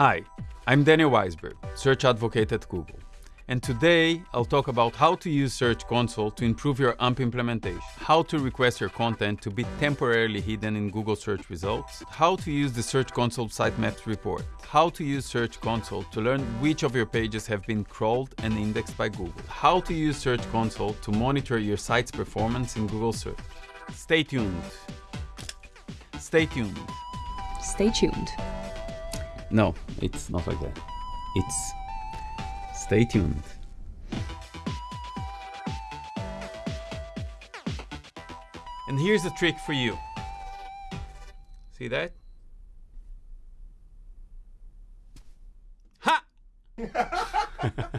Hi, I'm Daniel Waisberg, Search Advocate at Google. And today, I'll talk about how to use Search Console to improve your AMP implementation, how to request your content to be temporarily hidden in Google search results, how to use the Search Console sitemaps report, how to use Search Console to learn which of your pages have been crawled and indexed by Google, how to use Search Console to monitor your site's performance in Google search. Stay tuned. Stay tuned. Stay tuned. No, it's not like that. It's... Stay tuned. And here's a trick for you. See that? Ha!